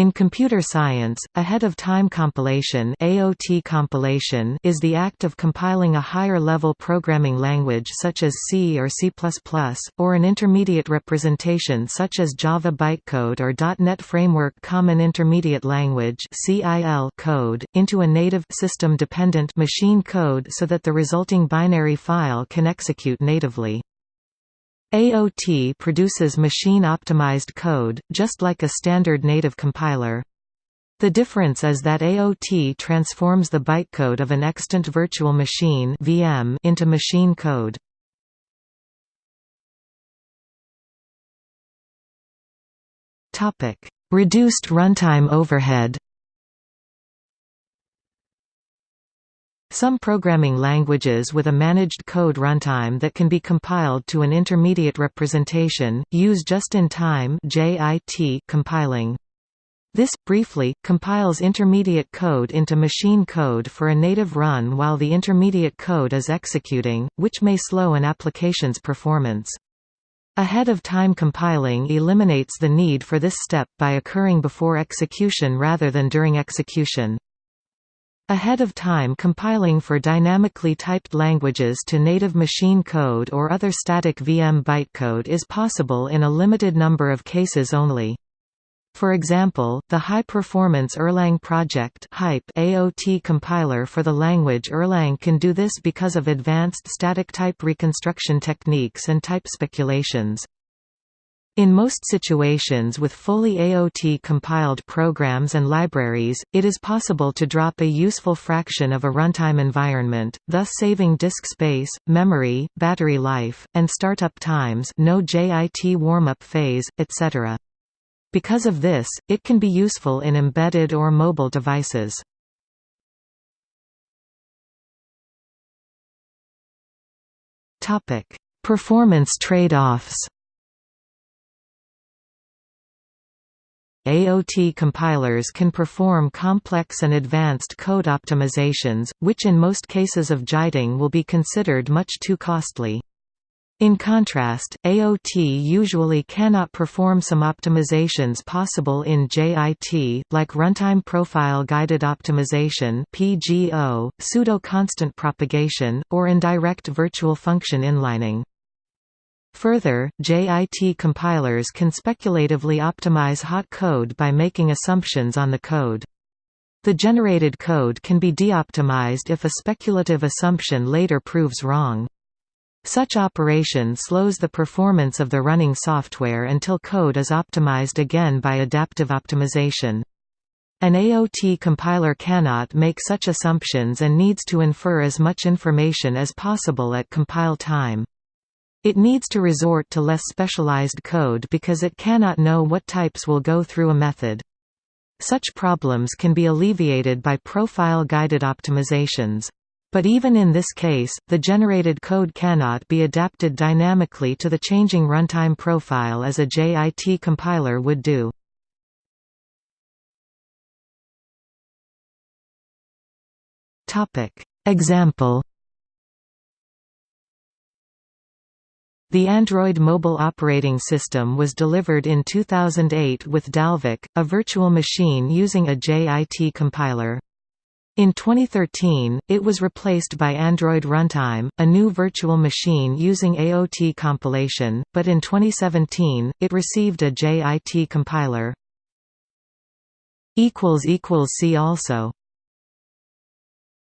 In computer science, ahead-of-time compilation, AOT compilation is the act of compiling a higher-level programming language such as C or C++, or an intermediate representation such as Java bytecode or .NET Framework Common Intermediate Language (CIL) code, into a native system-dependent machine code so that the resulting binary file can execute natively. AOT produces machine-optimized code, just like a standard native compiler. The difference is that AOT transforms the bytecode of an extant virtual machine VM into machine code. Reduced runtime overhead Some programming languages with a managed code runtime that can be compiled to an intermediate representation, use just-in-time compiling. This, briefly, compiles intermediate code into machine code for a native run while the intermediate code is executing, which may slow an application's performance. Ahead-of-time compiling eliminates the need for this step by occurring before execution rather than during execution. Ahead of time compiling for dynamically typed languages to native machine code or other static VM bytecode is possible in a limited number of cases only. For example, the high-performance Erlang project AOT compiler for the language Erlang can do this because of advanced static type reconstruction techniques and type speculations. In most situations with fully AOT-compiled programs and libraries, it is possible to drop a useful fraction of a runtime environment, thus saving disk space, memory, battery life, and startup times no JIT warm-up phase, etc. Because of this, it can be useful in embedded or mobile devices. Performance trade-offs AOT compilers can perform complex and advanced code optimizations, which in most cases of JITing will be considered much too costly. In contrast, AOT usually cannot perform some optimizations possible in JIT, like runtime profile guided optimization (PGO), pseudo-constant propagation, or indirect virtual function inlining. Further, JIT compilers can speculatively optimize hot code by making assumptions on the code. The generated code can be deoptimized if a speculative assumption later proves wrong. Such operation slows the performance of the running software until code is optimized again by adaptive optimization. An AOT compiler cannot make such assumptions and needs to infer as much information as possible at compile time. It needs to resort to less specialized code because it cannot know what types will go through a method. Such problems can be alleviated by profile-guided optimizations. But even in this case, the generated code cannot be adapted dynamically to the changing runtime profile as a JIT compiler would do. Example The Android mobile operating system was delivered in 2008 with Dalvik, a virtual machine using a JIT compiler. In 2013, it was replaced by Android Runtime, a new virtual machine using AOT compilation, but in 2017, it received a JIT compiler. See also